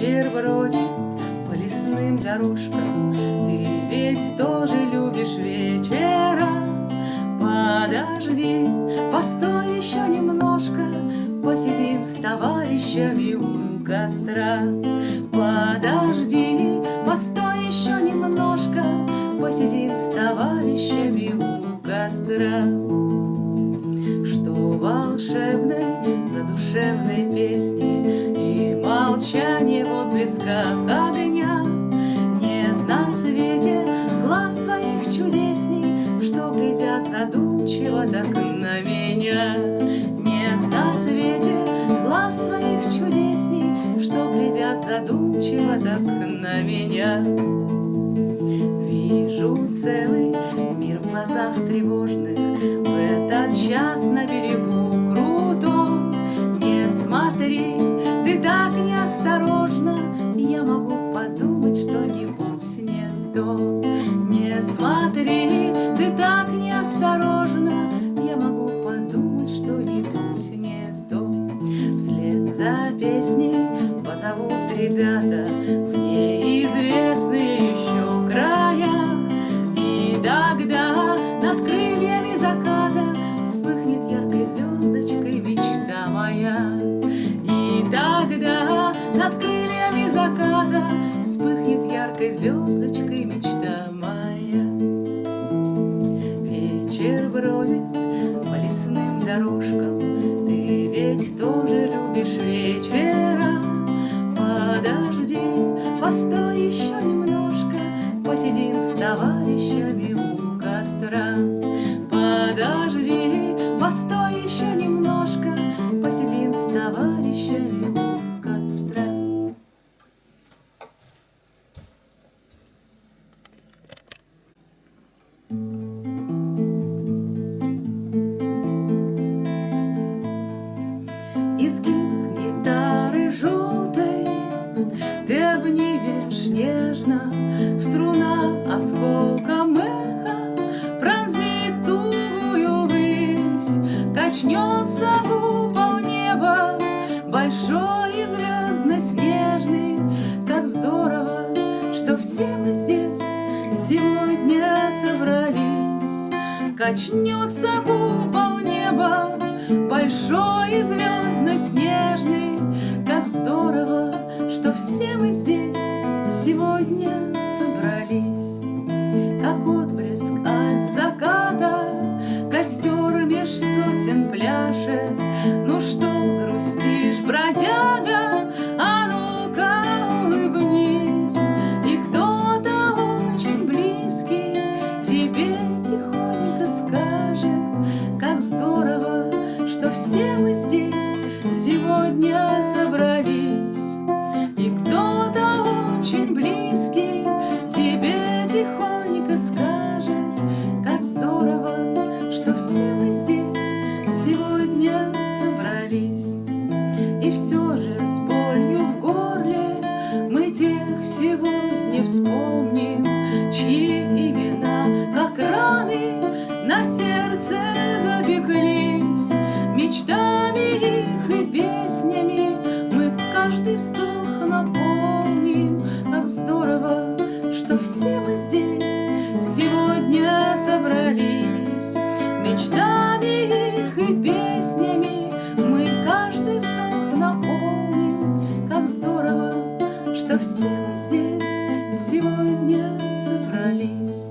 Вечер бродит по лесным дорожкам, Ты ведь тоже любишь вечера. Подожди, постой еще немножко, Посидим с товарищами у костра. Подожди, постой еще немножко, Посидим с товарищами у костра. Глядят задумчиво так на меня. Нет на свете глаз твоих чудесней, Что глядят задумчиво так на меня. Вижу целый мир в глазах тревожных В этот час на берегу крутом Не смотри, ты так неосторожно Я могу подумать что-нибудь не то Не смотри, ты так неосторожно Я могу подумать что-нибудь не то. Вслед за песней позовут ребята В неизвестные еще края. И тогда над крыльями заката Вспыхнет яркой звездочкой мечта моя. И тогда над крыльями заката Вспыхнет яркой звездочкой мечта моя дорожкам Ты ведь тоже любишь вечера. Подожди, постой еще немножко. Посидим с товарищами у костра. Подожди, постой еще немножко. Посидим с товарищами у Изгиб гитары желтой Ты обнимешь нежно Струна осколком эха Пронзит тугую высь. Качнется купол неба Большой и звездно-снежный Как здорово, что все мы здесь Сегодня собрались. Качнется купол неба Большой и звездно-снежный Как здорово, что все мы здесь Сегодня собрались. Как отблеск от заката Костер все мы здесь Сегодня собрались. И кто-то очень близкий Тебе тихонько скажет Как здорово, что все мы здесь Сегодня собрались. И все же с болью в горле Мы тех сегодня вспомним своих и песнями. Мы каждый вздох напомним Как здорово, что все мы здесь Сегодня собрались. Мечтами их и песнями Мы каждый вздох наполним. Как здорово, что все мы здесь Сегодня собрались.